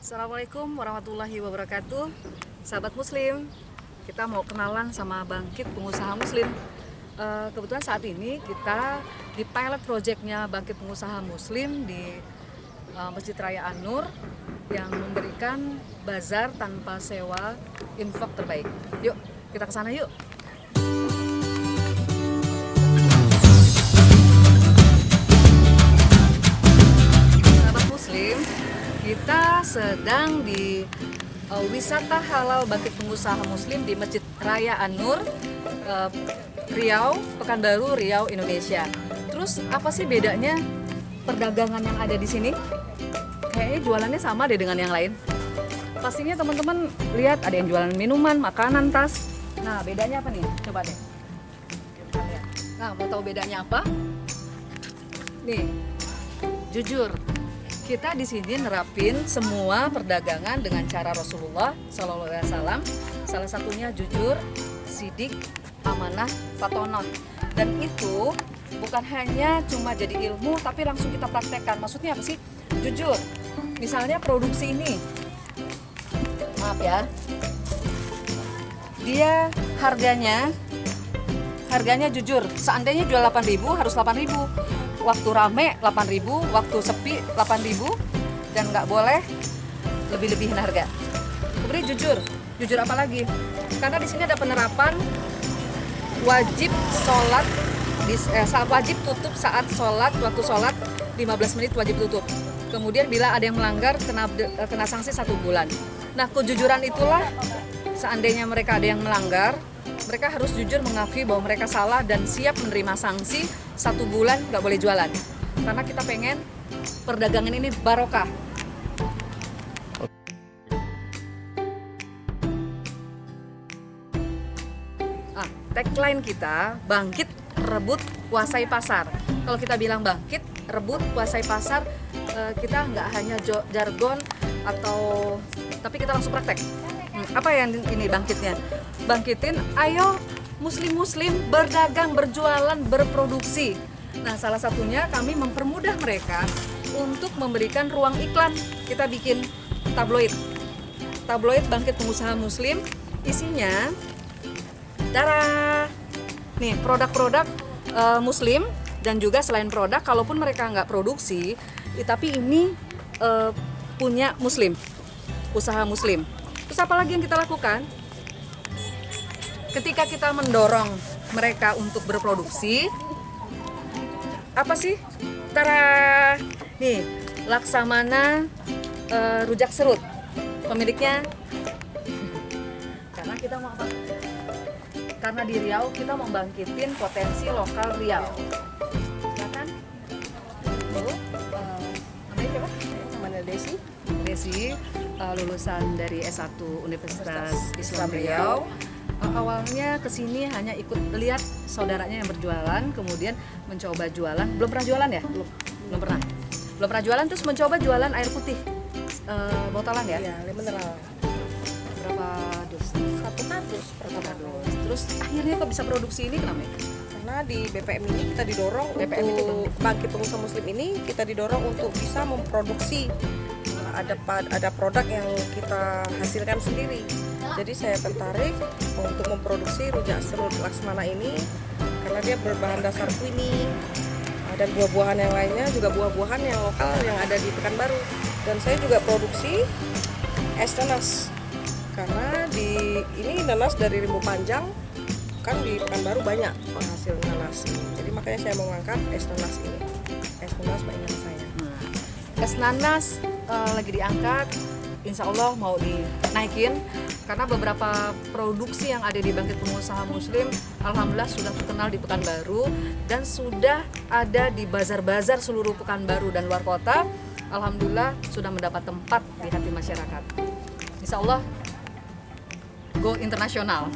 Assalamualaikum warahmatullahi wabarakatuh. Sahabat muslim Kita mau kenalan sama Bangkit Pengusaha Muslim. Eh, Kebetulan saat ini kita di pilot projectnya Bangkit Pengusaha Muslim di eh, Masjid Raya An-Nur Yang memberikan bazar tanpa sewa infak terbaik. Yuk kita ke sana yuk sedang di uh, wisata halal bangkit pengusaha Muslim di Masjid Raya An-Nur, uh, Riau, Pekanbaru, Riau, Indonesia. Terus apa sih bedanya perdagangan yang ada di sini? Kayaknya jualannya sama deh dengan yang lain. Pastinya teman-teman lihat ada yang jualan minuman, makanan, tas. Nah bedanya apa nih? Coba deh. Nah mau tahu bedanya apa? Nih, jujur kita di sini nerapin semua perdagangan dengan cara Rasulullah Shallallahu Alaihi Wasallam. Salah satunya jujur, sidik, amanah, fatonah. Dan itu bukan hanya cuma jadi ilmu, tapi langsung kita praktekkan. Maksudnya apa sih? Jujur. Misalnya produksi ini, maaf ya, dia harganya harganya jujur. Seandainya jual 8.000 harus 8.000 waktu rame 8000 waktu sepi 8000 dan nggak boleh lebih-lebihin harga. Kemudian jujur jujur apa lagi? Karena di sini ada penerapan wajib sholat di, eh, wajib tutup saat sholat waktu sholat 15 menit wajib tutup. Kemudian bila ada yang melanggar kena eh, kena sanksi satu bulan. Nah kejujuran itulah seandainya mereka ada yang melanggar mereka harus jujur mengakui bahwa mereka salah dan siap menerima sanksi satu bulan nggak boleh jualan. Karena kita pengen perdagangan ini barokah. Ah, tagline kita bangkit rebut kuasai pasar. Kalau kita bilang bangkit rebut kuasai pasar eh, kita nggak hanya jargon atau tapi kita langsung praktek Hmm, apa yang ini bangkitnya? Bangkitin ayo muslim-muslim berdagang berjualan berproduksi. Nah salah satunya kami mempermudah mereka untuk memberikan ruang iklan. Kita bikin tabloid. Tabloid bangkit pengusaha muslim. Isinya darah nih produk-produk eh, muslim dan juga selain produk kalaupun mereka nggak produksi eh, tapi ini eh, punya muslim usaha muslim terus apa lagi yang kita lakukan? Ketika kita mendorong mereka untuk berproduksi apa sih? Tara nih laksamana eh, rujak serut. Pemiliknya karena kita mau apa? Karena di Riau kita mau bangkitin potensi lokal Riau. Ya kan? Tuh, eh, namanya siapa? Namanya Desi. Desi eh, lulusan dari S1 Universitas Islam Riau. Uh, awalnya ke sini hanya ikut lihat saudaranya yang berjualan kemudian mencoba jualan. Belum pernah jualan ya? Belum. Belum pernah. Belum pernah jualan terus mencoba jualan air putih Eh, botolan ya? Ya mineral. Berapa dus? Satu berapa pertama dus terus akhirnya kok bisa produksi ini kenapa ya? karena di BPM ini kita didorong BPM itu untuk bangkit pengusaha muslim ini kita didorong untuk bisa memproduksi uh, ada ada produk yang kita hasilkan sendiri. Jadi saya tertarik untuk memproduksi rujak serut laksmana ini karena dia berbahan dasar uh, dan buah-buahan yang lainnya juga buah-buahan yang lokal yang ada di Pekanbaru. Dan saya juga produksi es nanas. Karena di ini nanas dari rimbu panjang kan di Pekanbaru banyak penghasil nanas. Jadi makanya saya mau ngangkat es nanas ini. Es nanas mainan saya es nanas eh, lagi diangkat, insya Allah mau dinaikin karena beberapa produksi yang ada di Bangkit Pengusaha Muslim, alhamdulillah sudah terkenal di Pekanbaru dan sudah ada di bazar-bazar seluruh Pekanbaru dan luar kota. Alhamdulillah sudah mendapat tempat di hati masyarakat. Insya Allah go internasional.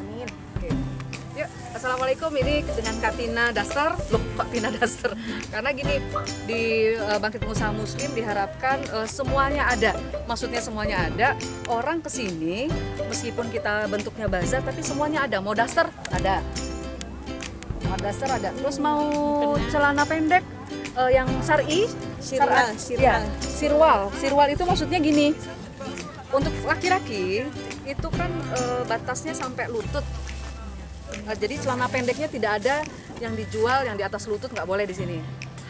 Yuk, assalamualaikum. Ini dengan Katina Daster, loh kok Tina Daster? Karena gini di eh, Bangkit Pengusaha Muslim diharapkan eh, semuanya ada. Maksudnya semuanya ada. Orang ke sini meskipun kita bentuknya bazar, tapi semuanya ada. Mau daster ada. Mau daster ada. Terus mau celana pendek eh, yang syari, Sirwal, ya, sirwal. Sirwal itu maksudnya gini. untuk laki-laki itu kan eh, batasnya sampai lutut. Nah, jadi celana pendeknya tidak ada yang dijual yang di atas lutut nggak boleh di sini.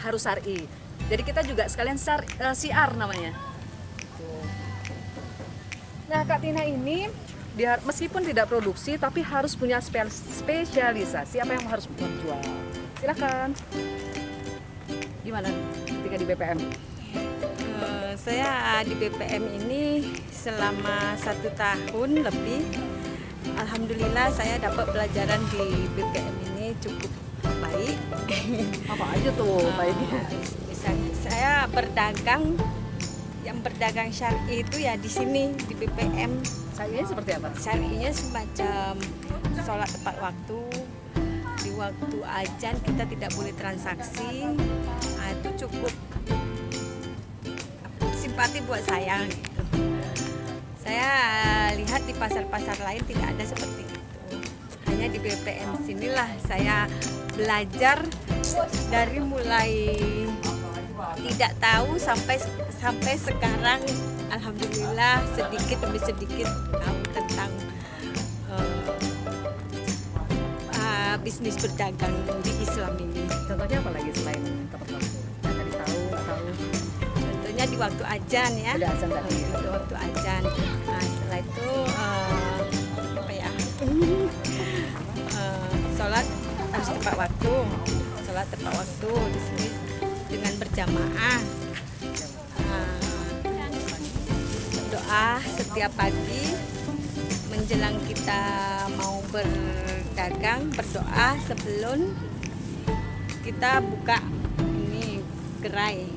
Harus syar'i. Jadi kita juga sekalian syar, eh, siar namanya. Nah, Kak Tina ini dia meskipun tidak produksi tapi harus punya spe- spesialisasi apa yang harus menjual. Silakan. Gimana ketika di BPM? Eh, saya di BPM ini selama satu tahun lebih. Alhamdulillah saya dapat pelajaran di BPM ini cukup baik. Apa aja tuh baiknya? Eh, Misalnya saya berdagang, yang berdagang syari itu ya di sini di BPM. Saya seperti apa? Syarinya semacam sholat tepat waktu. Di waktu ajan kita tidak boleh transaksi. Nah, itu cukup simpati buat saya. Saya lihat di pasar-pasar lain tidak ada seperti itu. Hanya di BPM sinilah saya belajar dari mulai tidak tahu sampai sampai sekarang alhamdulillah sedikit demi sedikit tahu tentang eh, ah, bisnis berdagang di Islam ini. Contohnya apa lagi selain Tentunya di waktu ajan ya. Ada azan tadi. Di waktu ajan. Nah, setelah itu eh, apa ya? Eh, sholat harus tepat waktu. Sholat tepat waktu di sini dengan berjamaah. Nah, doa setiap pagi menjelang kita mau berdagang berdoa sebelum kita buka ini gerai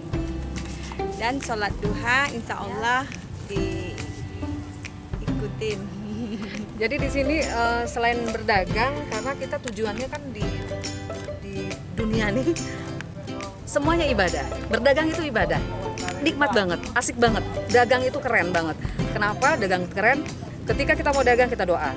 dan sholat duha insya Allah diikutin Jadi di sini eh, selain berdagang karena kita tujuannya kan di di dunia nih semuanya ibadah. Berdagang itu ibadah. Nikmat banget, asik banget. Dagang itu keren banget. Kenapa dagang keren? Ketika kita mau dagang kita doa.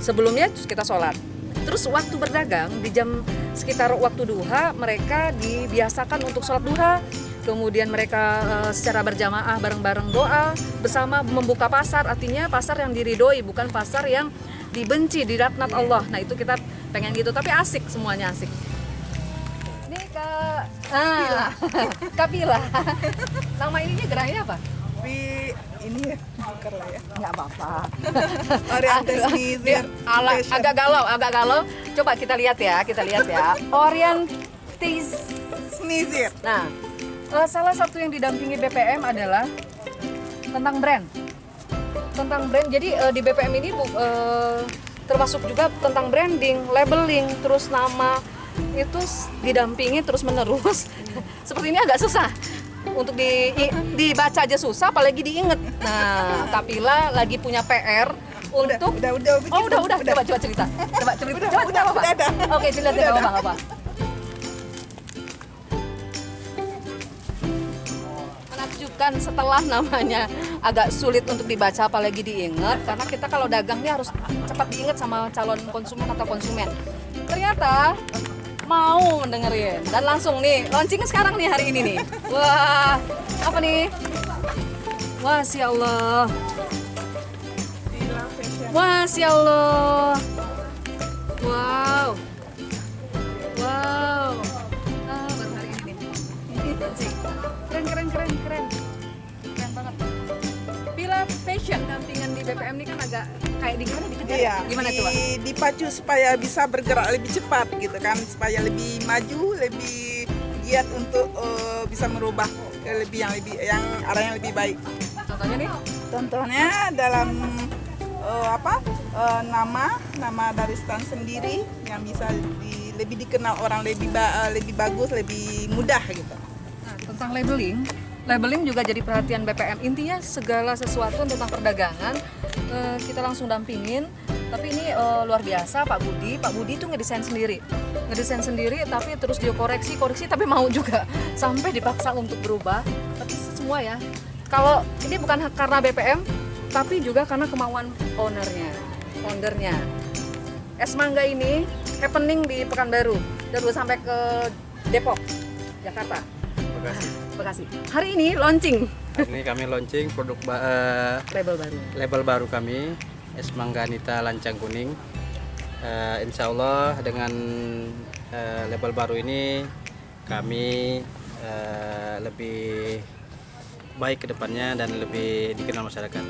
Sebelumnya kita sholat. Terus waktu berdagang di jam sekitar waktu duha mereka dibiasakan untuk sholat duha. Kemudian mereka eh, secara berjamaah bareng-bareng doa bersama membuka pasar. Artinya pasar yang diridoi bukan pasar yang dibenci di laknat Allah. Nah itu kita pengen gitu. Tapi asik semuanya asik. Ini kak ah, Kapila. Nama ininya gerainya apa? Tapi ini ya, lah ya. Nggak apa-apa. Oriental Dia sneezer ala, agak galau, agak galau. Coba kita lihat ya, kita lihat ya. Orientis. Sneezer. Nah, salah satu yang didampingi BPM adalah tentang brand. Tentang brand. Jadi eh, di BPM ini bu- eh, termasuk juga tentang branding, labeling, terus nama itu didampingi terus menerus. Seperti ini agak susah untuk di, i- dibaca aja susah, apalagi diinget. Nah, Kapila lagi punya PR untuk Udah, udah, udah. Oh udah udah coba coba cerita coba cerita Udah, coba udah, apa udah cerita Udah menakjubkan setelah namanya agak sulit untuk dibaca apalagi diingat karena kita kalau dagang ini harus cepat diingat sama calon konsumen atau konsumen ternyata mau dengerin dan langsung nih launching sekarang nih hari ini nih wah apa nih wah si Allah. Wah, Masya Allah. Wow. Wow. Ah, ini nih. Keren, keren, keren, keren. Fashion dampingan di BPM ini kan agak kayak di gimana dikejar? Iya, Gimana di- tuh, Pak? dipacu supaya bisa bergerak lebih cepat gitu kan, supaya lebih maju, lebih giat untuk eh, bisa merubah ke lebih yang lebih yang arah yang lebih baik. Contohnya nih, Contohnya dalam eh, apa eh, nama nama dari stand sendiri yang bisa di- lebih dikenal orang lebih ba- eh, lebih bagus, lebih mudah gitu. Nah, tentang labeling, labeling juga jadi perhatian BPM. Intinya segala sesuatu tentang perdagangan eh, kita langsung dampingin. Tapi ini eh, luar biasa Pak Budi. Pak Budi itu ngedesain sendiri, ngedesain sendiri. Tapi terus dia koreksi, koreksi. Tapi mau juga sampai dipaksa untuk berubah. Tapi semua ya. Kalau ini bukan karena BPM, tapi juga karena kemauan ownernya, foundernya. Es mangga ini happening di Pekanbaru dan sampai ke Depok, Jakarta. Bekasi. Bekasi. Hari ini launching Hari ini kami launching produk ba- eh, label baru. label baru kami es mangga Anita lancang kuning. Eh, insya Allah dengan eh, label baru ini kami eh, lebih baik ke depannya dan lebih dikenal masyarakat.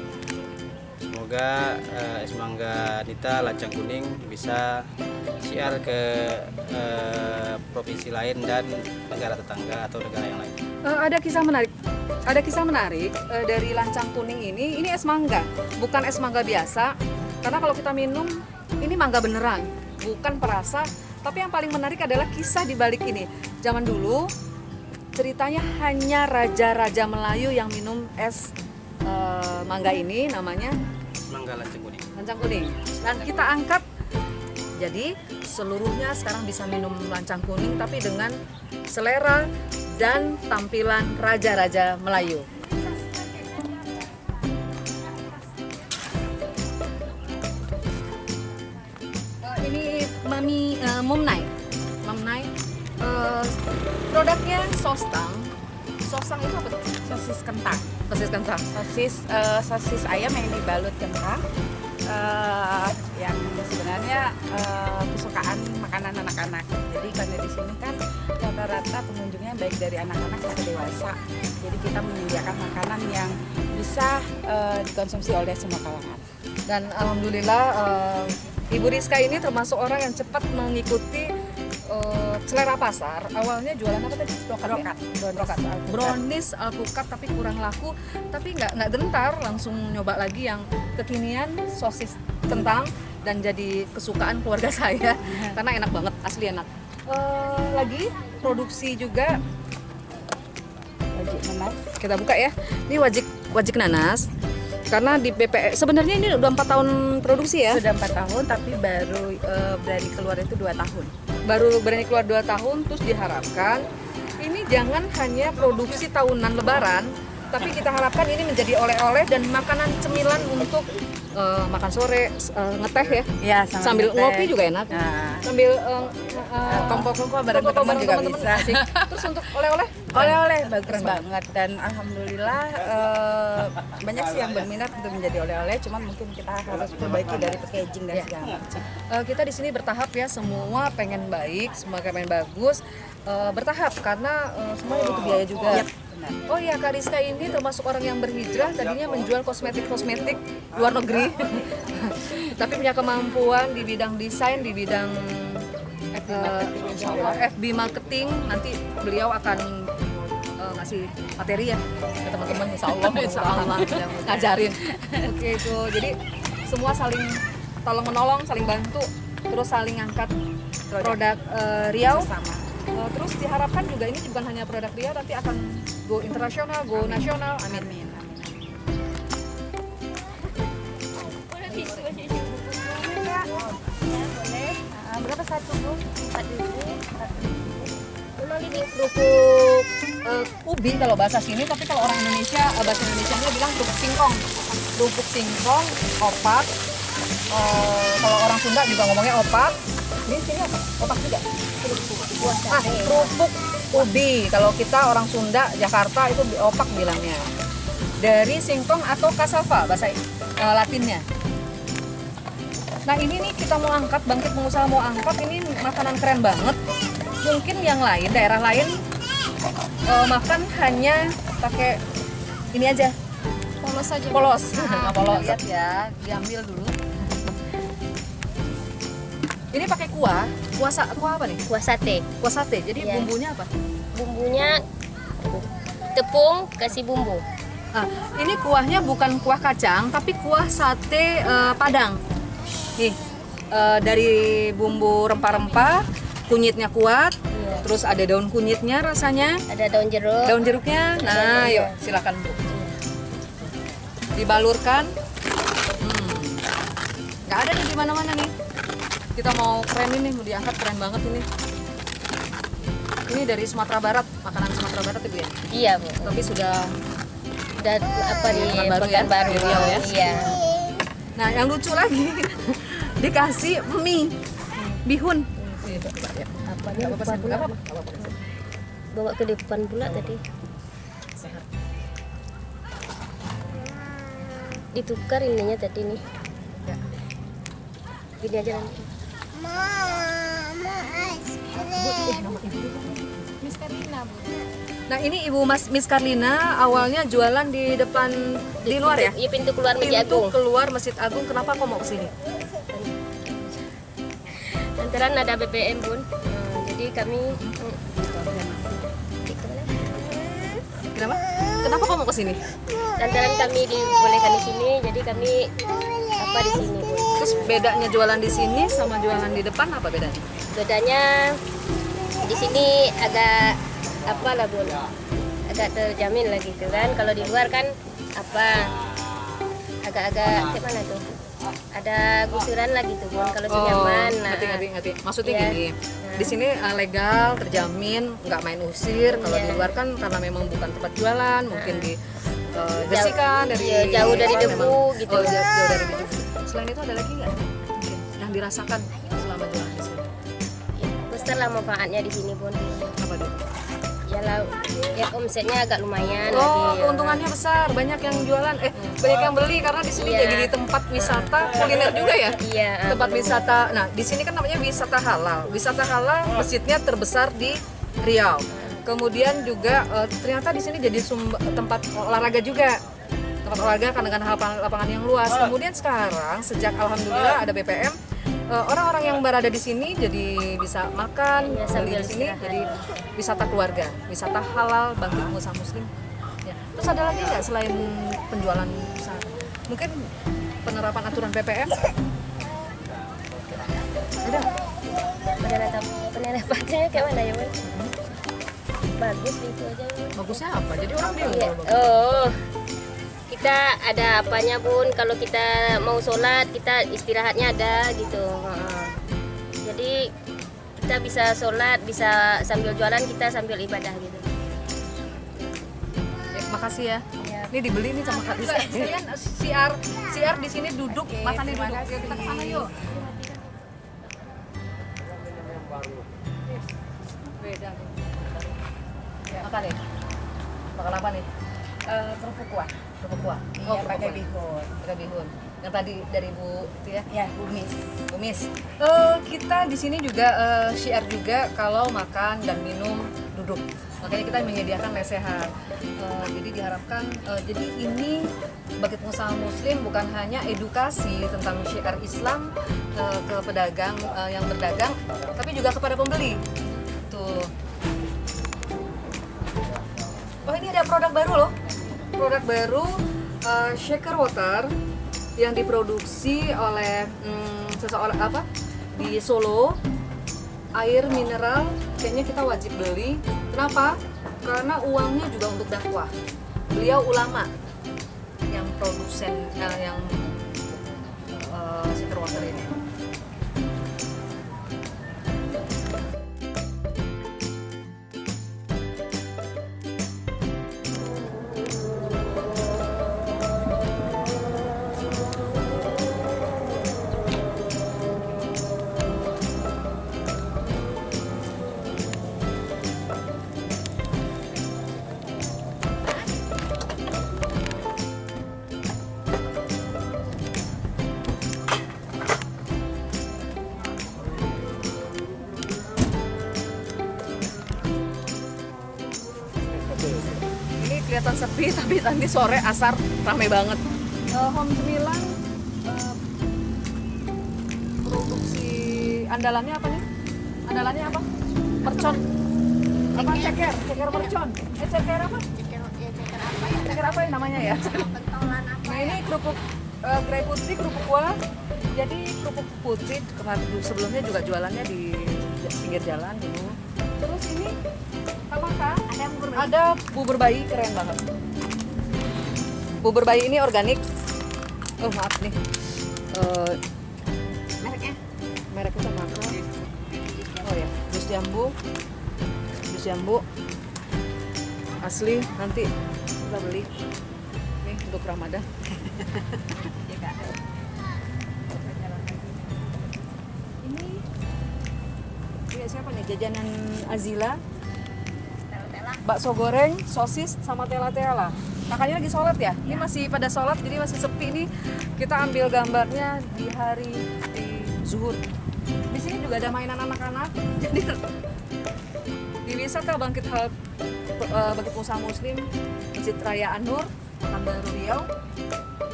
Semoga eh, es mangga Anita lancang kuning bisa siar ke eh, provinsi lain dan negara tetangga atau negara yang lain. Eh, ada kisah menarik. Ada kisah menarik eh, dari lancang kuning ini. Ini es mangga, bukan es mangga biasa. Karena kalau kita minum ini mangga beneran, bukan perasa. Tapi yang paling menarik adalah kisah di balik ini. Zaman dulu ceritanya hanya raja-raja Melayu yang minum es mangga ini namanya Mangga lancang kuning. lancang kuning. Dan kita angkat jadi seluruhnya sekarang bisa minum lancang kuning tapi dengan selera dan tampilan raja-raja Melayu. Eh, ini Mami eh, Mumnai. Mumnai. Eh, produknya sostang. Sostang itu apa? sosis kentang. Sosis kentang. sosis eh, sosis ayam yang dibalut kentang. Eh, yang sebenarnya eh, kesukaan makanan anak-anak. Jadi karena di sini kan rata-rata pengunjungnya baik dari anak-anak sampai dewasa. Jadi kita menyediakan makanan yang bisa eh, dikonsumsi oleh semua kalangan. Dan alhamdulillah eh, Ibu Rizka ini termasuk orang yang cepat mengikuti eh, selera pasar. Awalnya jualan apa tadi? Brokat. ya? Brokat. Brownies alpukat tapi kurang laku. Tapi nggak nggak gentar, langsung nyoba lagi yang kekinian sosis kentang dan jadi kesukaan keluarga saya karena enak banget, asli enak. Eh, lagi produksi juga wajib nanas kita buka ya. Ini wajik wajik nanas. Karena di BPE sebenarnya ini udah empat tahun produksi ya. sudah empat tahun tapi baru eh, berani keluar itu dua tahun baru berani keluar 2 tahun terus diharapkan ini jangan hanya produksi tahunan lebaran tapi kita harapkan ini menjadi oleh-oleh dan makanan cemilan untuk eh, makan sore eh, ngeteh ya. Ya sambil ngopi juga enak. Nah, sambil eh, kongko-kongko bareng teman juga teman-teman, bisa. asik. terus untuk oleh-oleh? Oleh-oleh bagus Keren banget. dan alhamdulillah eh, banyak sih yang berminat untuk menjadi oleh-oleh, cuman mungkin kita harus perbaiki dari packaging dan Iya. segala. Eh, kita di sini bertahap ya. Semua pengen baik semua pengen bagus. Eh, bertahap karena eh, semuanya butuh biaya juga benar. Oh iya Kak Rizka ini termasuk orang yang berhijrah tadinya menjual kosmetik-kosmetik luar negeri. Tapi punya kemampuan di bidang desain di bidang eh, FB marketing. Nanti beliau akan eh, ngasih materi ya ke teman-teman insya Allah, insya Allah. Ngajarin. Oke itu. Jadi semua saling tolong menolong saling bantu terus saling angkat produk eh, Riau. Sama. Uh, terus diharapkan juga ini bukan hanya produk Riau tapi akan go internasional, go nasional. Amin. Amin. amin. Ah, berapa satu bu? Satu ribu. Memang ini kerupuk uh, ubi kalau bahasa sini, tapi kalau orang Indonesia uh, bahasa Indonesia-nya bilang kerupuk singkong. Kerupuk singkong, opak. Uh, kalau orang Sunda juga ngomongnya opak. Ini sini apa? Opak juga. Ah, kerupuk ubi. Kalau kita orang Sunda, Jakarta itu opak bilangnya. Dari singkong atau kasava bahasa uh, Latinnya. Nah ini nih kita mau angkat, bangkit pengusaha mau angkat, ini makanan keren banget. Mungkin yang lain, daerah lain eh, makan hanya pakai ini aja. Polos aja. Polos. Nah, polos. Lihat ya, diambil dulu. Ini pakai kuah, kuah, sa- kuah apa nih? kuah sate Kuah sate. Jadi Iya. bumbunya apa? bumbunya tepung kasih bumbu Ah, ini kuahnya bukan kuah kacang, tapi kuah sate eh, Padang. Nih, eh, dari bumbu rempah-rempah, kunyitnya kuat, terus ada daun kunyitnya rasanya, ada daun jeruk daun jeruknya. Nah, yuk silakan bu. Dibalurkan. Hmm. Nggak ada nih di mana-mana nih. Kita mau keren ini, mau diangkat keren banget ini. Ini dari Sumatera Barat, makanan Sumatera Barat itu ya. iya bu Tapi sudah dan apa di Pekanbaru ya? Di Riau ya? iya Nah, yang lucu lagi dikasih mie bihun. Apa. Nggak apa-apa, nggak apa-apa. bawa ke depan pula tadi. Ditukar ininya tadi nih. Gini aja nanti. Nah ini Ibu Mas Miss Karlina awalnya jualan di depan di luar ya? Iya pintu keluar Masjid Pintu Agung. keluar Masjid Agung. Kenapa kok mau ke sini? Lantaran ada BBM bun. Nah, jadi kami Kenapa? Kenapa kok mau ke sini? lantaran kami dibolehkan di sini, jadi kami apa di sini. Terus bedanya jualan di sini sama jualan di depan apa bedanya? bedanya di sini agak apa lah bun agak terjamin lah gitu kan kalau di luar kan apa agak-agak gimana tuh ada gusuran lah gitu bun kalau oh, nyaman nah ngerti, ngerti, ngerti. Maksudnya Iya. gini, di sini uh, legal, terjamin, nggak main usir. Kalau Iya. di luar kan karena memang bukan tempat jualan, mungkin di uh, bersihkan dari iya, jauh dari debu gitu. Oh, jauh, jauh dari debu. Selain itu ada lagi nggak yang dirasakan selama jualan di sini? besar lah manfaatnya di sini bun Apa tuh? ya lah ya omsetnya agak lumayan Oh, lagi ya. keuntungannya besar. Banyak yang jualan, eh banyak yang beli karena di sini Iya. jadi di tempat wisata kuliner juga ya. iya ah, tempat bener. wisata. Nah, di sini kan namanya wisata halal. Wisata halal masjidnya terbesar di Riau. Kemudian juga eh, ternyata di sini jadi sumber, tempat olahraga juga. Tempat olahraga kan dengan lapangan, lapangan yang luas. Kemudian sekarang sejak alhamdulillah ada BPM eh, orang-orang yang berada di sini jadi bisa makan beli sambil di sini istirahat. jadi wisata keluarga, wisata halal bagi pengusaha muslim. Ya. Terus ada lagi nggak selain penjualan? Mungkin penerapan aturan PPM? Ada penerapannya kayak mana ya bun bagus gitu aja. Bagusnya apa? Jadi orang bingung. Iya. Oh, kita ada apanya bun. Kalau kita mau sholat, kita istirahatnya ada gitu. Heeh. Jadi kita bisa sholat, bisa sambil jualan, kita sambil ibadah gitu. Ya, makasih ya. Ya. Ini dibeli nih sama Kak Lisa. Kalian siar siar di sini duduk, makan di duduk. Yuk kita ke sana yuk. Beda. Ya. Makan nih. Makan apa nih? Eh, kerupuk kuah. Kerupuk kuah. Iya, kerupuk pakai kuah. bihun. Pakai bihun. Yang tadi dari Bu itu ya. Ya, kumis. Kumis. Eh, kita di sini juga eh, syiar juga kalau makan dan minum duduk. Makanya kita menyediakan lesehan. Eh, jadi diharapkan eh, jadi ini bagi pengusaha muslim bukan hanya edukasi tentang syiar Islam eh, ke pedagang eh, yang berdagang, tapi juga kepada pembeli. Tuh. Oh ini ada produk baru loh. Produk baru eh, shaker water yang diproduksi oleh hmm, seseorang apa di Solo. Air mineral kayaknya kita wajib beli. Kenapa? Karena uangnya juga untuk dakwah. Beliau ulama yang produsen eh, yang eh, shaker water ini. Kelihatan sepi tapi nanti sore asar rame banget. Eh, home cemilan eh, produksi andalannya apa nih? Andalannya apa? Mercon. Apa? Ceker. Ceker. Mercon. Eh ceker apa? Ceker apa ya? Namanya ya? Nah ini kerupuk eh, gerai putih kerupuk kuah. Jadi kerupuk putih kemarin sebelumnya juga jualannya di pinggir jalan dulu terus ini ada bubur bayi keren banget. Bubur bayi ini organik. Oh maaf nih. Eh, Mereknya? mereknya sama apa oh ya. Jus jambu. Jus jambu. Asli nanti kita beli. Nih untuk ramadan. Ini ya siapa nih? Jajanan Azila bakso goreng, sosis, sama tela-tela. Kakaknya lagi sholat ya? Ini masih pada sholat, jadi masih sepi nih. Kita ambil gambarnya di hari di zuhur. Di sini juga ada mainan anak-anak. Jadi di wisata Bangkit Hal eh, Bangkit Usaha Muslim, Masjid Raya Anur, Pekanbaru Riau,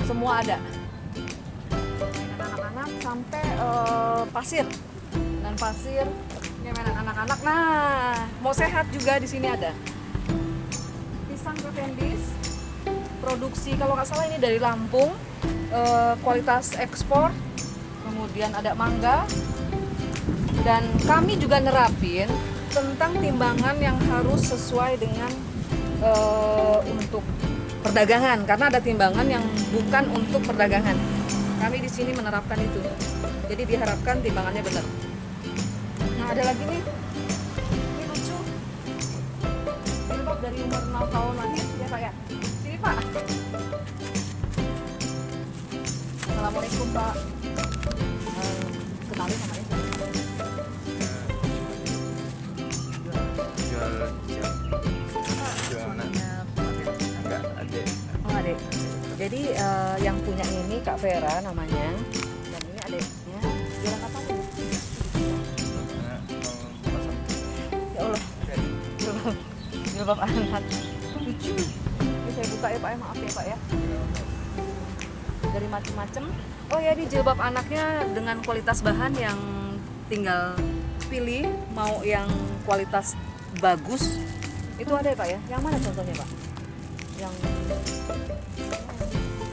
semua ada. Mainan anak-anak sampai eh, pasir dan pasir ini mainan anak-anak. Nah, mau sehat juga di sini ada pisang Cavendish produksi kalau nggak salah ini dari Lampung. Eh, kualitas ekspor. Kemudian ada mangga. Dan kami juga nerapin tentang timbangan yang harus sesuai dengan eh, untuk perdagangan. Karena ada timbangan yang bukan untuk perdagangan. Kami di sini menerapkan itu. Jadi diharapkan timbangannya benar. Nah ada lagi nih jilbab dari umur 6 tahun lahir ya pak. Ya sini pak. Assalamualaikum pak kenalin namanya jual jual jual anak enggak ada. Oh jadi eh, yang punya ini kak Vera namanya jilbab anak lucu. Ini saya buka ya pak ya. Maaf ya pak ya. Dari macam-macam oh ya ini jilbab anaknya dengan kualitas bahan yang tinggal pilih mau yang kualitas bagus. Itu ada ya pak ya? Yang mana contohnya pak? Yang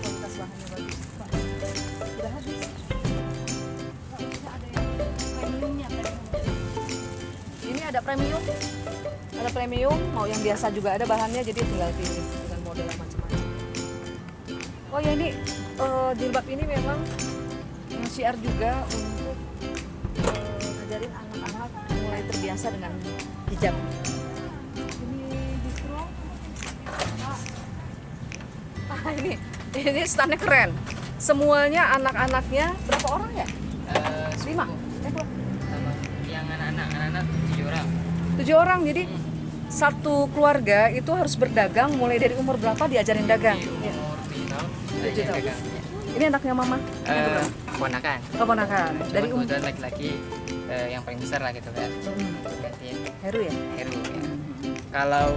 kualitas bahannya bagus ini ada premium. Ada premium mau yang biasa juga ada bahannya jadi tinggal pilih dengan model yang macam-macam. Oh ya ini eh, jilbab ini memang syiar juga untuk eh, ngajarin anak-anak mulai terbiasa dengan hijab. Ini distro. Ah ini ini standnya keren. Semuanya anak-anaknya berapa orang ya? Lima tujuh orang. Jadi satu keluarga itu harus berdagang mulai dari umur berapa diajarin dagang? Umur tujuh tahun. ini anaknya mama? Eh, keponakan. Keponakan. Dari umur kebetulan laki-laki eh, yang paling besar lah gitu kan Heru ya? Heru ya. kalau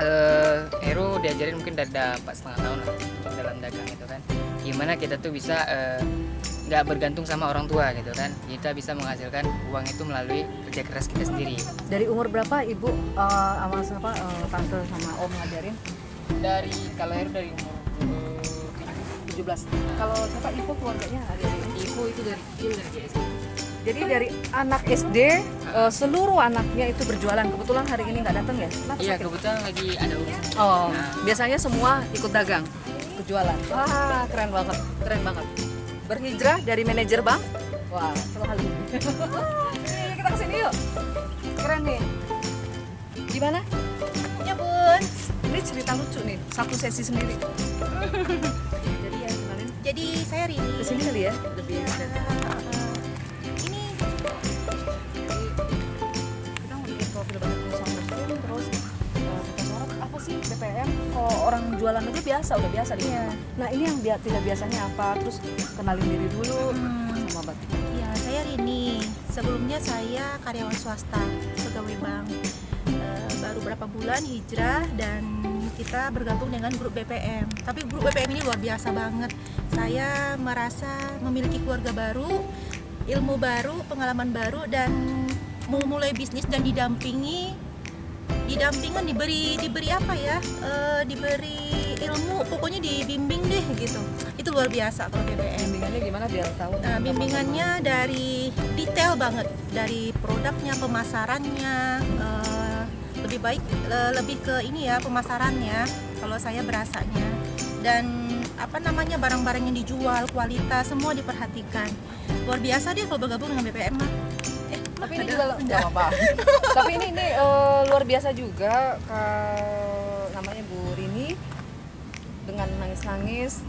eh, Heru diajarin mungkin dari empat setengah tahun lah dalam dagang itu kan. Gimana kita tuh bisa eh, nggak bergantung sama orang tua gitu kan. Kita bisa menghasilkan uang itu melalui kerja keras kita sendiri. Dari umur berapa ibu eh, sama siapa eh, tante sama om ngajarin? Dari kalau dari umur eh, 17 kalau siapa ibu keluarganya ada ibu itu dari kecil dari SD. Jadi dari anak SD seluruh anaknya itu berjualan. Kebetulan hari ini nggak datang ya? Kenapa iya sakit? kebetulan lagi ada urusan. Oh, Nah. biasanya semua ikut dagang, berjualan. Wah, keren banget, keren banget. Berhijrah dari manajer bank. Wah, selalu. Nih, kita ke sini yuk. Keren nih. Gimana? Ya bun. Ini cerita lucu nih, satu sesi sendiri. Jadi ya kemarin Jadi saya Rini. ke sini kali ya, lebih Ya, orang jualan aja biasa udah biasa di Iya. rumah. nah ini yang dia tidak biasanya apa terus kenalin diri dulu Hmm. sama batik Ya, saya Rini. Sebelumnya saya karyawan swasta, pegawai bank. Eh, baru berapa bulan hijrah dan kita bergabung dengan grup BPM. Tapi grup BPM ini luar biasa banget. Saya merasa memiliki keluarga baru, ilmu baru, pengalaman baru dan mau mulai bisnis dan didampingi didampingan diberi diberi apa ya? Eh, diberi ilmu pokoknya dibimbing deh gitu. Itu luar biasa kalau BPM bimbingannya gimana biar tahu? Nah, bimbingannya dari detail banget. Dari produknya, pemasarannya, eh, lebih baik eh, lebih ke ini ya pemasarannya kalau saya berasanya. Dan apa namanya barang-barang yang dijual, kualitas semua diperhatikan. Luar biasa deh kalau bergabung dengan BPM mah. Tapi ini juga nggak apa tapi ini ini eh, luar biasa juga ke- namanya Bu Rini dengan nangis-nangis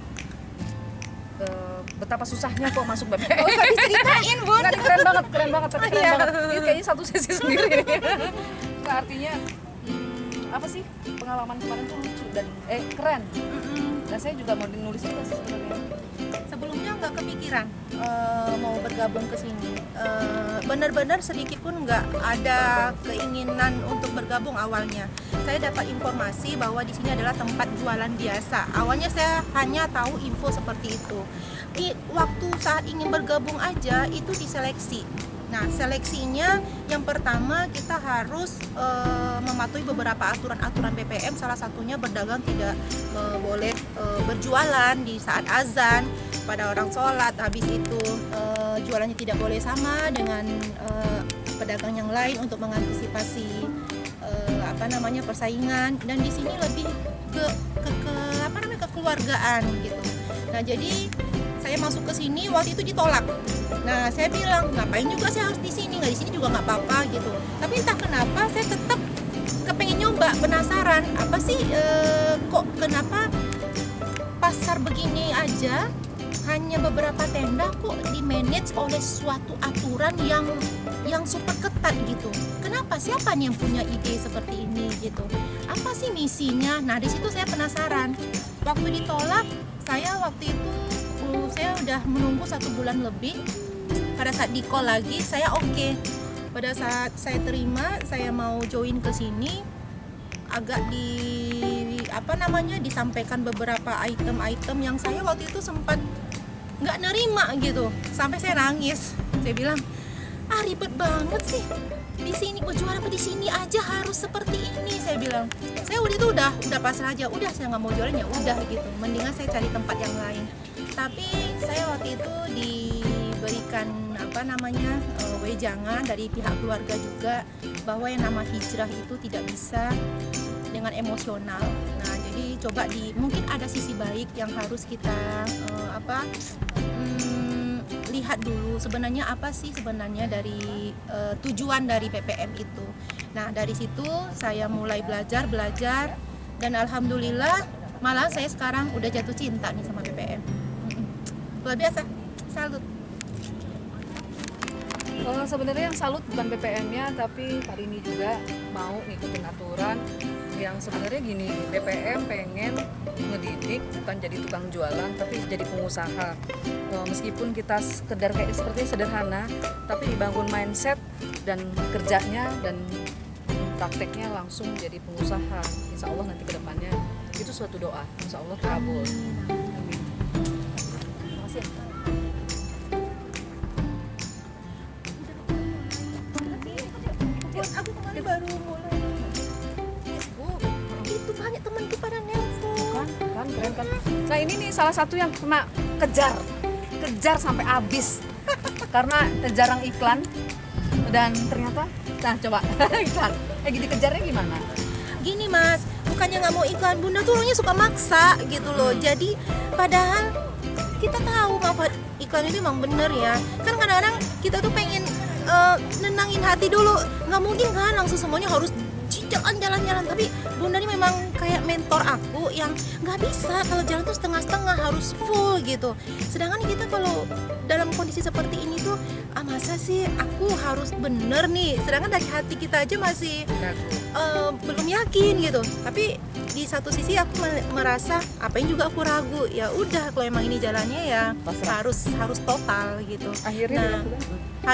eh, betapa susahnya kok masuk usah diceritain, Bun. Nggak, ini keren banget, keren banget, tapi keren Iya. banget. Ini kayaknya satu sesi sendiri. Nggak, artinya apa sih pengalaman kemarin tuh lucu dan eh keren. Dan saya juga mau nulis juga sih sebenarnya. Sebelumnya nggak kepikiran eh, mau bergabung ke sini. Eh, benar-benar sedikit pun nggak ada keinginan untuk bergabung awalnya. Saya dapat informasi bahwa di sini adalah tempat jualan biasa. Awalnya saya hanya tahu info seperti itu. I, waktu saat ingin bergabung aja itu diseleksi. Nah, seleksinya yang pertama kita harus eh, mematuhi beberapa aturan-aturan BPM. Salah satunya berdagang tidak eh, boleh eh, berjualan di saat azan pada orang sholat. Habis itu eh, jualannya tidak boleh sama dengan eh, pedagang yang lain untuk mengantisipasi eh, apa namanya persaingan. Dan di sini lebih ke, ke, ke apa namanya kekeluargaan gitu. Nah, jadi saya masuk ke sini waktu itu ditolak. Nah, saya bilang ngapain juga saya harus di sini, nggak di sini juga nggak apa-apa gitu. Tapi entah kenapa saya tetap kepengen nyoba, penasaran apa sih kok kenapa pasar begini aja hanya beberapa tenda kok di manage oleh suatu aturan yang yang super ketat gitu. Kenapa siapa nih yang punya ide seperti ini gitu? Apa sih misinya? Nah, di situ saya penasaran. Waktu ditolak, saya waktu itu uh, saya udah menunggu satu bulan lebih pada saat di call lagi saya oke pada saat saya terima saya mau join ke sini agak di apa namanya disampaikan beberapa item-item yang saya waktu itu sempat nggak nerima gitu. Sampai saya nangis. Saya bilang ah ribet banget sih. Di sini berjualan apa di sini aja harus seperti ini saya bilang. Saya udah itu udah udah pasrah aja. Udah saya nggak mau jualan ya udah gitu. Mendingan saya cari tempat yang lain. Tapi saya waktu itu diberikan apa namanya eh, wejangan dari pihak keluarga juga bahwa yang nama hijrah itu tidak bisa dengan emosional. Nah, coba di mungkin ada sisi baik yang harus kita eh, apa hmm, lihat dulu sebenarnya apa sih sebenarnya dari eh, tujuan dari PPM itu. Nah, dari situ saya mulai belajar belajar dan alhamdulillah malah saya sekarang udah jatuh cinta nih sama PPM. Luar biasa. Salut. Eh, sebenarnya yang salut bukan BPM-nya tapi hari ini juga mau ngikutin aturan yang sebenarnya gini BPM pengen ngedidik bukan jadi tukang jualan tapi jadi pengusaha. Eh, meskipun kita sekedar kayak seperti sederhana tapi dibangun mindset dan kerjanya dan prakteknya langsung jadi pengusaha insya Allah nanti ke depannya itu suatu doa insya Allah kabul salah satu yang kena kejar. Kejar sampai habis. Karena jarang iklan. Dan ternyata nah coba iklan. Eh gitu kejarnya gimana? Gini mas. Bukannya nggak mau iklan bunda tuh orangnya suka maksa gitu loh. Jadi padahal kita tahu manfaat iklan itu emang bener ya. Kan kadang-kadang kita tuh pengen eh, nenangin hati dulu. Nggak mungkin kan langsung semuanya harus jalan jalan-jalan. Tapi bunda ini memang kayak mentor aku yang nggak bisa kalau jalan tuh setengah-setengah harus full gitu. Sedangkan kita kalau dalam kondisi seperti ini tuh ah masa sih aku harus bener nih? Sedangkan dari hati kita aja masih eh, belum yakin gitu. Tapi di satu sisi aku me- merasa apa yang juga aku ragu? Ya udah kalau emang ini jalannya ya harus harus total gitu. Akhirnya nah,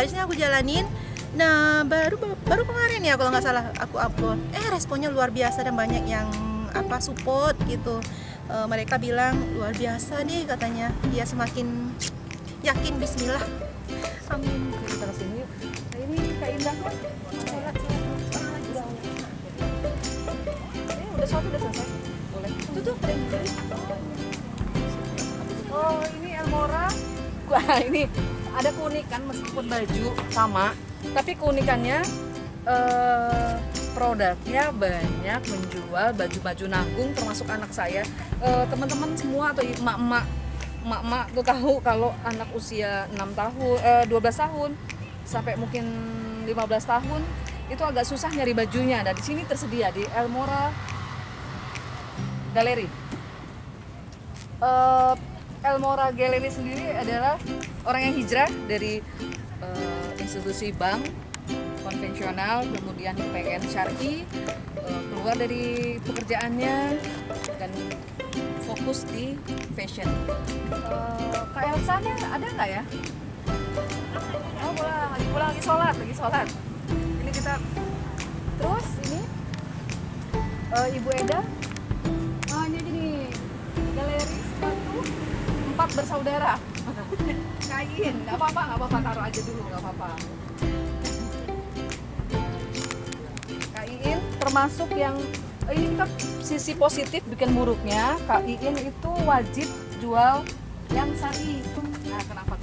harusnya aku jalanin nah baru baru kemarin ya kalau nggak salah aku upload. Eh responnya luar biasa dan banyak yang apa support gitu. Eh, mereka bilang luar biasa nih katanya. Dia semakin yakin Bismillah. Amin. Kita ke sini. Yuk Nah, ini Kak Indah. Kan udah sholat. Udah selesai? Boleh. Tuh beli oh ini Elmora. Wah ini ada keunikan meskipun baju sama tapi keunikannya eh, produknya banyak menjual baju-baju nanggung termasuk anak saya Eh, teman-teman semua atau emak-emak emak-emak tuh tahu kalau anak usia 6 tahun eh, 12 tahun sampai mungkin 15 tahun itu agak susah nyari bajunya. Nah, di sini tersedia di Elmora Galeri. Eh, Elmora Galeri sendiri adalah orang yang hijrah dari eh, institusi bank konvensional kemudian pengen syari eh, keluar dari pekerjaannya dan fokus di fashion Eh, Kak Elsa ada nggak ya? Oh pulang, lagi pulang lagi sholat, lagi sholat. Ini kita terus ini eh, Ibu Eda. Oh ini gini galeri sepatu empat bersaudara. Kain, nggak apa-apa, nggak apa-apa taruh aja dulu, nggak apa-apa. Kak Iin termasuk yang eh, ini kita sisi positif bikin buruknya Kak Iin itu wajib jual yang sari. Nah kenapa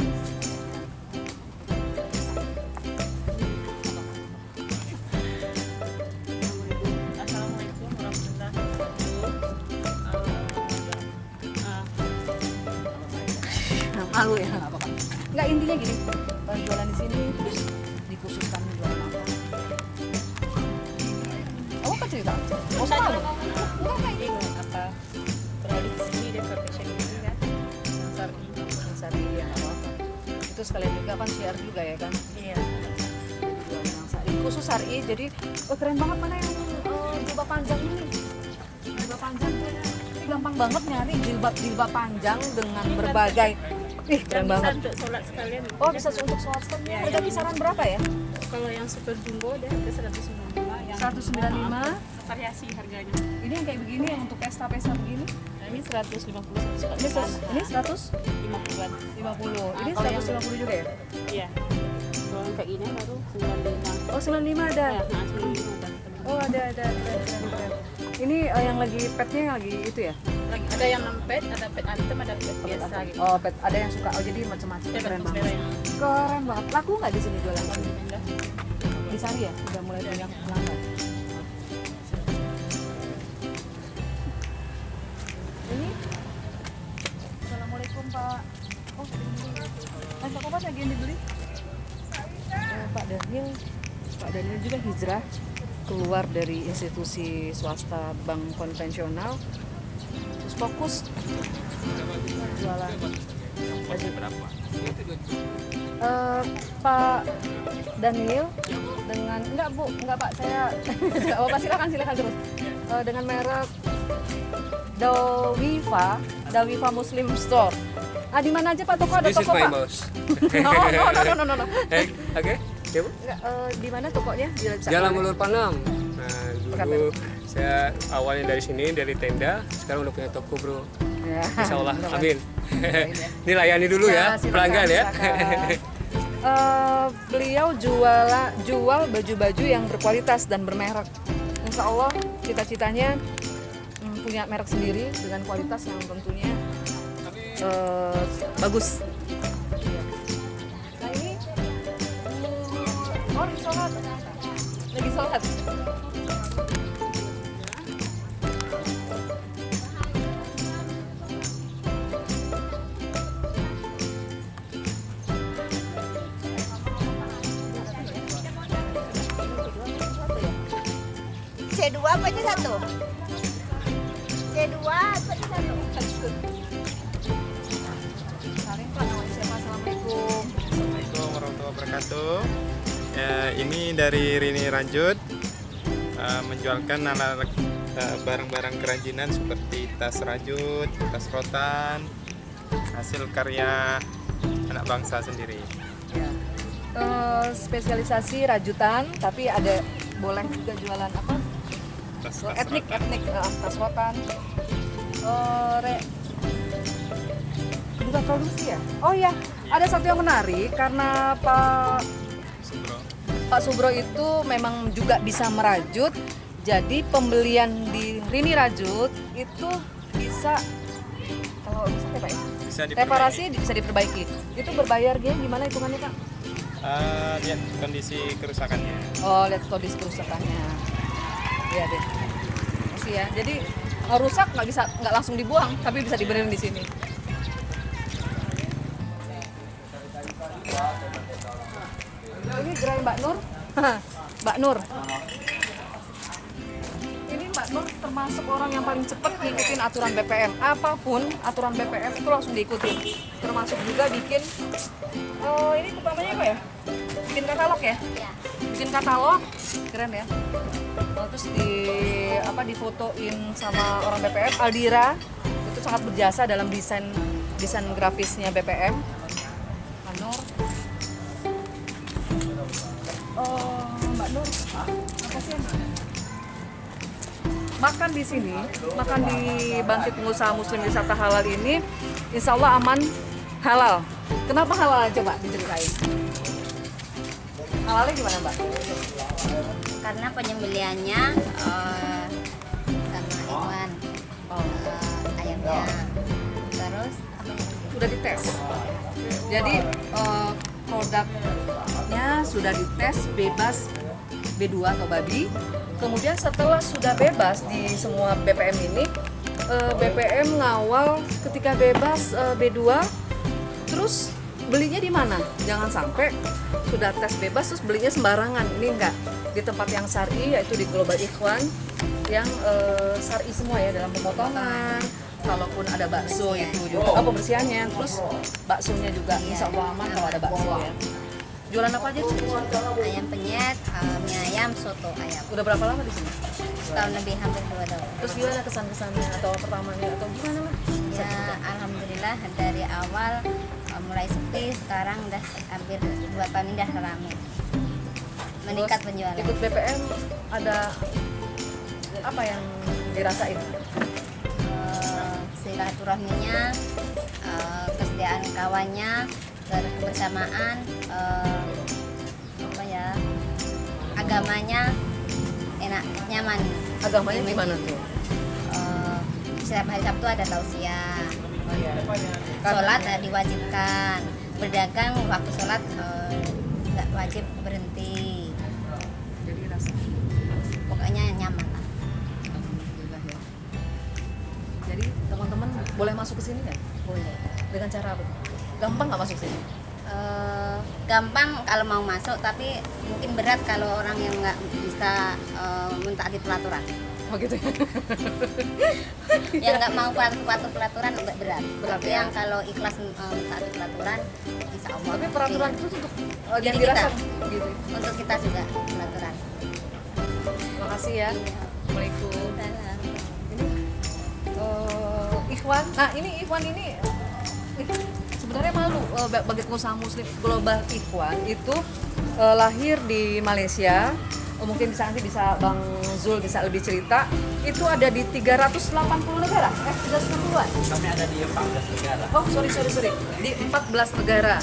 malu ya. Nggak apa-apa. Nggak intinya gini. Jualan di sini terus dikhususkan jualan apa? Kamu kan cerita? Oh selalu enggak kayak gitu. Apa sini dan ini kan? Yang sari ya nggak apa-apa itu sekalian juga kan share juga ya kan? Iya. Khusus sari jadi oh, keren banget mana yang eh, jilbab panjang ini? Jilbab panjang ini gampang banget nyari jilbab jilbab panjang dengan berbagai ih keren Yang bisa banget. untuk sholat sekalian. Oh bisa untuk sholat sekalian. Ya, harga kisaran berapa ya? Kalau yang super jumbo dia harga 195 yang 195. variasi harganya. Ini yang kayak begini yang untuk pesta-pesta begini? Nah, ini 150 ini 100 ini 150 50-an ini kalau yang- 150 juga ya? Iya. Kalau yang kayak ini baru 95 oh 95 ada? Ya nah 95 ada oh ada ada ada, ada, ada. ini eh, yang lagi petnya yang lagi itu ya lagi ada yang pet ada pet item ada pet biasa gitu. Oh pet. Ada yang suka. Oh jadi macam-macam. Ya keren bagus banget. merah keren banget. Laku nggak di sini jualan? Di sari ya? Udah mulai banyak pelanggan. Ini? Assalamualaikum pak. Oh ini pak Kopas lagi yang dibeli? Eh, Pak Daniel. Pak Daniel juga hijrah. Keluar dari institusi swasta bank konvensional terus fokus jualan berapa? Eh, Pak Daniel dengan enggak Bu, enggak Pak, saya enggak apa silakan silakan terus. Eh, dengan merek Dawifa, Dawifa Muslim Store. Ah di mana aja Pak toko ada This toko Pak? no, no, no, no, no, no, no. Eh, Oke, ya bu. Enggak, eh, di mana tokonya? Di Jalan Ulur Panam. Nah, dulu saya awalnya dari sini dari tenda, sekarang udah punya toko bro. Ya. Insya Allah, amin. Ini layani dulu ya, pelanggan ya. Eh, beliau jual jual baju-baju yang berkualitas dan bermerek. Insya Allah cita-citanya mm, punya merek sendiri dengan kualitas yang tentunya eh, bagus. Nah ini, mm, oh lagi sholat, lagi sholat. C2 apa aja satu? C2 apa aja satu? Assalamualaikum. Assalamualaikum warahmatullahi wabarakatuh. Ya, ini dari Rini Ranjut eh, menjualkan eh, barang-barang kerajinan seperti tas rajut, tas rotan, hasil karya anak bangsa sendiri. Eh, spesialisasi rajutan, tapi ada boleh juga jualan apa? Etnik, etnik, eh, tas rotan. Eh, re- juga produksi ya? Oh iya, ada satu yang menarik karena Pak Subro. Pak Subro itu memang juga bisa merajut. Jadi pembelian di Rini Rajut itu bisa kalau bisa ya Pak ya? Bisa diperbaiki. Reparasi bisa diperbaiki. Itu berbayar dia gimana hitungannya Pak? Eh, lihat kondisi kerusakannya. Oh, lihat kondisi kerusakannya. Iya deh. Masih ya. Jadi eh, rusak nggak bisa nggak langsung dibuang, tapi bisa dibenerin di sini. Ini gerai Mbak Nur. Mbak Nur. Ini Mbak Nur termasuk orang yang paling cepat ngikutin aturan BPM. Apa pun aturan BPM itu langsung diikutin. Termasuk juga bikin. Oh, ini namanya apa ya? Bikin katalog ya? Ya. Bikin katalog, keren ya. Oh, terus di apa difotoin sama orang BPM Aldira itu sangat berjasa dalam desain desain grafisnya BPM. Anur. Oh, Mbak Nur, makasih ya. Mbak. Makan di sini, makan di Bangkit Pengusaha Muslim Wisata Halal ini, insya Allah aman halal. Kenapa halal? Coba diceritain. Halalnya gimana Mbak? Karena penyembeliannya eh, sama hewan eh, ayamnya. Terus apa? Sudah dites. Jadi eh, produknya sudah dites bebas B2 atau babi. Kemudian setelah sudah bebas di semua BPM ini, eh, BPM ngawal ketika bebas eh, B2, terus belinya di mana? Jangan sampai sudah tes bebas terus belinya sembarangan. Ini enggak di tempat yang syari yaitu di Global Ikhwan yang eh, syari semua ya dalam pemotongan. Kalaupun ada bakso itu juga, oh pembersihannya, terus baksonya juga insya Allah aman kalau ada bakso ya. Jualan apa aja? Ayam penyet, mie ayam, soto ayam. Udah berapa lama di sini? Setahun lebih hampir dua tahun. Terus gimana kesan-kesannya atau pertamanya atau gimana lah? Ya, alhamdulillah dari awal mulai sepi, sekarang udah hampir dua tahun ini udah ramai. Meningkat Terus penjualan. Ikut BPM ada apa yang dirasain? Eh, silaturahminya, eh, kesediaan kawannya, kebersamaan, eh, apa ya, agamanya enak, nyaman. Agamanya gimana tuh? Eh, setiap hari Sabtu ada tausiah, sholat eh, diwajibkan, berdagang waktu sholat eh, nggak wajib berhenti. Pokoknya nyaman lah. alhamdulillah ya. Jadi teman-teman boleh masuk ke sini nggak? Boleh. Dengan cara apa? Gampang nggak masuk sini? Eh, gampang kalau mau masuk tapi mungkin berat kalau orang yang nggak bisa eh, mentaati pelaturan Oh gitu ya. yang nggak mau patuh pelaturan agak berat, Berat tapi ya. yang kalau ikhlas eh, mentaati pelaturan insya Allah Tapi peraturan itu untuk uh, yang Jadi kita. dirasa gitu. untuk kita juga pelaturan Makasih ya. Assalamualaikum. Salam. Ini eh, Ikhwan. Nah ini Ikhwan ini eh, sebenarnya malu ba- bagi pengusaha muslim global Ikhwan itu eh, lahir di Malaysia. Oh, mungkin bisa nanti bisa Bang Zul bisa lebih cerita. Itu ada di 380 negara. Eh, 360-an. Kami ada di 14 negara. Oh, sorry sorry sorry. Di 14 negara.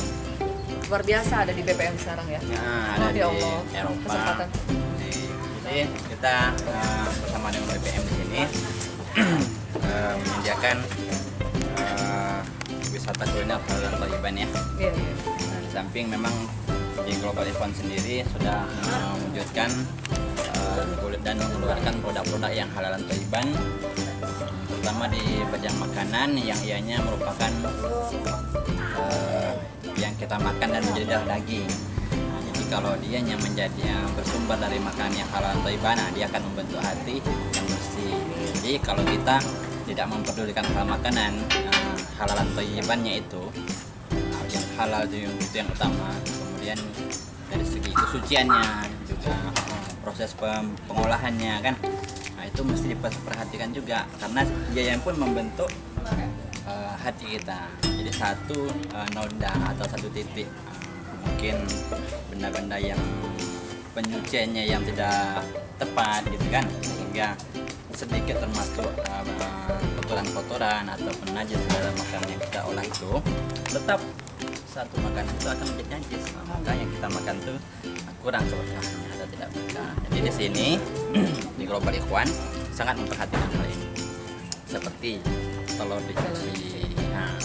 Luar biasa ada di BPM sekarang ya. Nah, ada ya di Allah. Eropa. Kesempatan. Jadi kita eh, bersama dengan BPM di sini eh, menyediakan eh, wisata kuliner halal Thaiban ya. Nah, di samping memang di Global Event sendiri sudah mewujudkan eh, kulit dan mengeluarkan produk-produk yang halalan Thaiban terutama di bidang makanan yang ianya merupakan eh, yang kita makan dan menjadi darah daging. Nah, Jadi kalau dia yang menjadi yang bersumber dari makanan yang halal Thaiban, nah, dia akan membentuk hati yang bersih. Jadi kalau kita tidak memperdulikan hal makanan eh, halalan Thaibannya itu Nah, yang halal itu yang, itu yang utama kemudian dari segi kesuciannya juga eh, proses pem- pengolahannya kan. Nah itu mesti diperhatikan juga karena yang pun membentuk eh, hati kita. Jadi satu eh, noda atau satu titik. Eh, mungkin benda-benda yang penyuciannya yang tidak tepat gitu kan. Sehingga sedikit termasuk uh, kotoran-kotoran ataupun najis dalam makanan yang kita olah itu tetap satu makanan itu akan menjadi najis maka yang kita makan itu kurang keberkahannya atau tidak berkah. Jadi di sini di Global Ikhwan sangat memperhatikan hal ini. Seperti telur dicuci nah,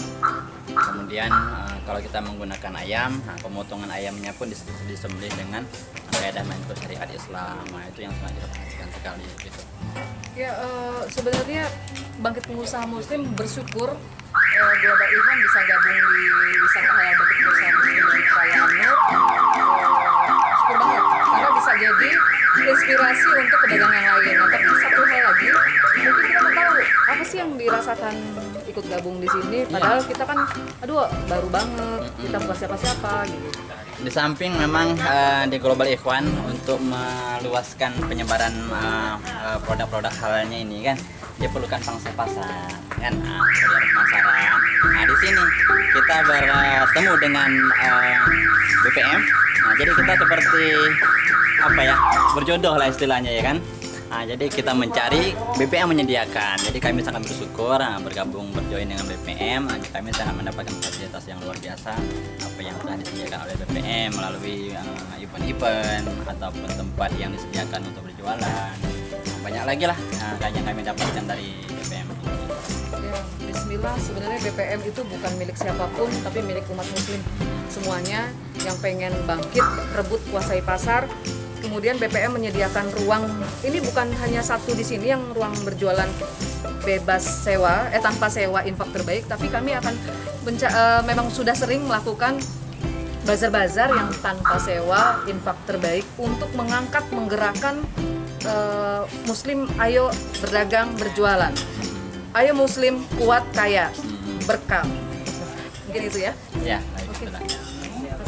kemudian eh, kalau kita menggunakan ayam nah, pemotongan ayamnya pun dis- disembelih dengan kaidah menurut syariat Islam. Nah, itu yang sangat diperhatikan sekali gitu. Ya eh, sebenarnya bangkit pengusaha muslim bersyukur eh, Global Ikhwan bisa gabung di wisata halal bangkit pengusaha muslim di Perayaan Nur. Eh, syukur banget karena bisa jadi inspirasi untuk pedagang yang lain. Nah, tapi satu hal lagi, mungkin kita mau tahu apa sih yang dirasakan ikut gabung di sini? Padahal kita kan, aduh baru banget, kita bukan siapa-siapa gitu. Di samping memang eh, di Global Ikhwan untuk meluaskan penyebaran eh, eh, produk-produk halalnya ini kan diperlukan pangsa pasar kan kemudian pemasaran. Nah di sini kita bertemu dengan eh, BPM. Nah jadi kita seperti apa ya berjodoh lah istilahnya ya kan. Nah, jadi kita mencari BPM menyediakan. Jadi kami sangat bersyukur nah, bergabung berjoin dengan BPM. Nah, kami sangat mendapatkan fasilitas yang luar biasa apa yang telah disediakan oleh BPM melalui eh, event-event ataupun tempat yang disediakan untuk berjualan. Nah, banyak lagi lah nah, yang kami dapatkan dari BPM. Bismillah sebenarnya BPM itu bukan milik siapa pun tapi milik umat muslim semuanya yang pengen bangkit rebut kuasai pasar kemudian BPM menyediakan ruang. Ini bukan hanya satu di sini yang ruang berjualan bebas sewa eh tanpa sewa infak terbaik tapi kami akan menca- eh, memang sudah sering melakukan bazar-bazar yang tanpa sewa infak terbaik untuk mengangkat menggerakkan eh, muslim ayo berdagang berjualan. Ayo muslim kuat kaya berkah. Mungkin itu ya? Ya, baik, Oke.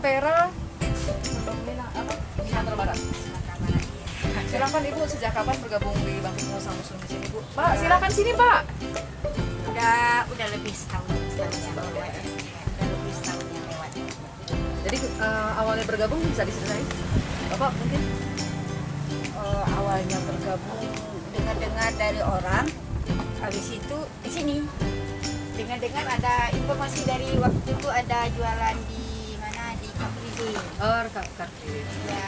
Ampera Sumatera Barat silakan ibu sejak kapan bergabung di Bangkit Pengusaha Muslim di sini bu pak silakan sini pak Udah udah lebih setahun setahun yang lewat. Udah lebih setahun yang lewat. jadi eh, awalnya bergabung bisa diceritain bapak mungkin Eh, awalnya bergabung dengar-dengar dari orang, habis itu ke sini. Dengar-dengar ada informasi dari waktu itu ada jualan di Kapridi. oh. Ya,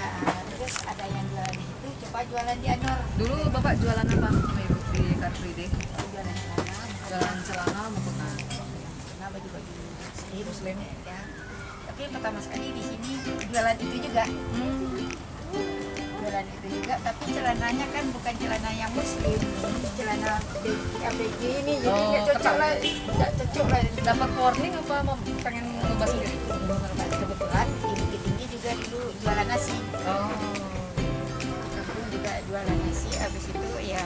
terus ada yang jualan di situ, coba jualan di Anor. dulu bapak jualan apa sama ibu di Free Day? Jualan celana, jualan celana mukena celana baju-baju muslim, muslim ya. Tapi pertama sekali di sini jualan itu juga. Jualan itu juga, tapi celananya kan bukan celana yang muslim, celana ABG ini, jadi Oh, nggak cocok lah, nggak cocok lah. dapat warning apa mau pengen ngebahas sendiri nasi. oh. Aku juga jualan nasi, habis itu ya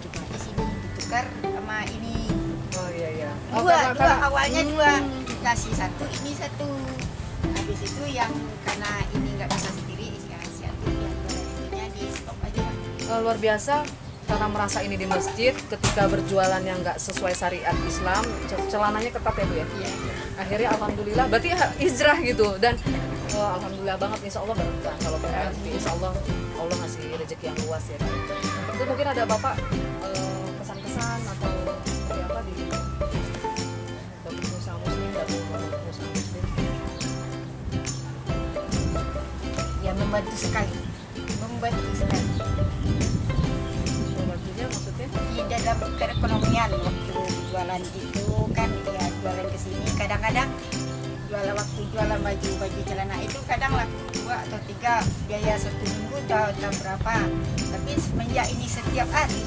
kita di sini ditukar sama ini. Oh iya iya. Oh, dua, karena- dua karena- awalnya Hmm. dua. Nasi satu ini satu. Habis itu yang karena ini nggak bisa sendiri ya si Ati yang jualan itunya di stop aja. Eh, luar biasa karena merasa ini di masjid ketika berjualan yang nggak sesuai syariat Islam ce- celananya ketat ya bu ya? Iya. akhirnya alhamdulillah berarti hijrah gitu. Dan oh, alhamdulillah banget insya Allah berkah kalau berkah insya Allah Allah ngasih rezeki yang luas ya itu mungkin ada bapak eh, pesan-pesan atau seperti apa di bagi pengusaha muslim pengusaha muslim? Ya membantu sekali membantu sekali membantunya maksudnya? Di dalam perekonomian waktu jualan itu kan ya jualan ke sini kadang-kadang jualan waktu jualan baju baju celana itu kadang laku dua atau tiga biaya satu minggu udah, udah berapa tapi semenjak ini setiap hari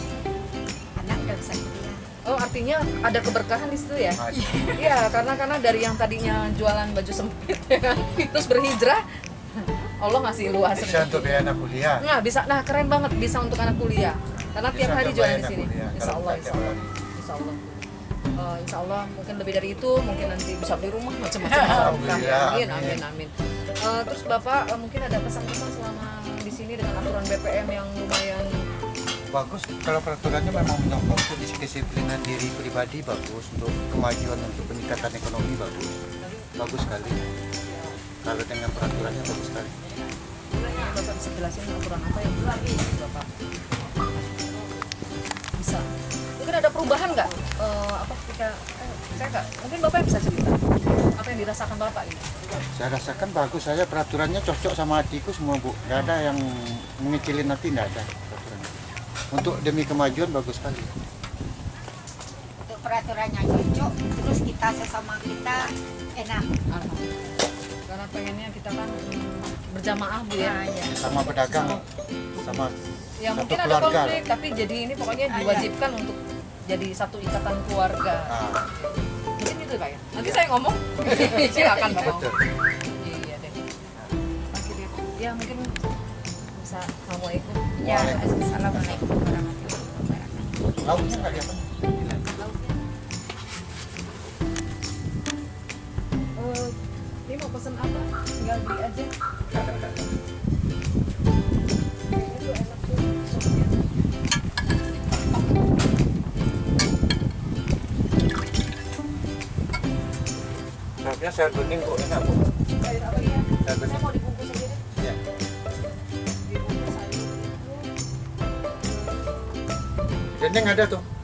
anak udah bisa kuliah Oh artinya ada keberkahan di situ ya? Iya karena karena dari yang tadinya jualan baju sempit ya terus berhijrah Allah ngasih luas Bisa untuk biaya anak kuliah. Nah bisa nah keren banget bisa untuk anak kuliah karena tiap Bisa hari untuk jualan di sini. kuliah, Insya kalau Allah, insya tiap Allah, hari. insya Allah. Eh, insya Allah mungkin lebih dari itu mungkin nanti bisa beli rumah macam-macam. Amin amin. amin. Eh, terus bapak eh, mungkin ada pesan-pesan selama di sini dengan aturan BPM yang lumayan? Bagus kalau peraturannya memang menyokong untuk kedisiplinan diri pribadi bagus. Untuk kemajuan untuk peningkatan ekonomi bagus. Bagus sekali. Kalau dengan peraturannya bagus sekali. Bapak bisa jelasin aturan apa yang berlaku Bapak? Mungkin ada perubahan nggak? Eh, apa ketika eh, saya nggak? Mungkin Bapak yang bisa cerita apa yang dirasakan Bapak ini? saya rasakan bagus saya peraturannya cocok sama hatiku semua bu nggak ada yang mengecilin nanti nggak ada peraturannya untuk demi kemajuan bagus sekali untuk peraturannya cocok terus kita sesama kita enak Karena pengennya kita kan berjamaah bu ya. Nah, iya. sama pedagang sama Ya satu mungkin ada keluarga konflik tapi jadi ini pokoknya Ah, diwajibkan untuk jadi satu ikatan keluarga. Nah, Mungkin itu pak ya? Nanti saya ngomong. Silakan Betul. iya deh. Deh. ya mungkin bisa assalamualaikum Ya, assalamualaikum warahmatullahi wabarakatuh. Lauknya nggak ada apa? Eh, ini mau pesen apa? Tinggal beli aja. Kayaknya enak Sausnya sayur bening kok enak bu. Sayur ya? Saya mau dibungkus deh. Iya. Dendeng ada tuh.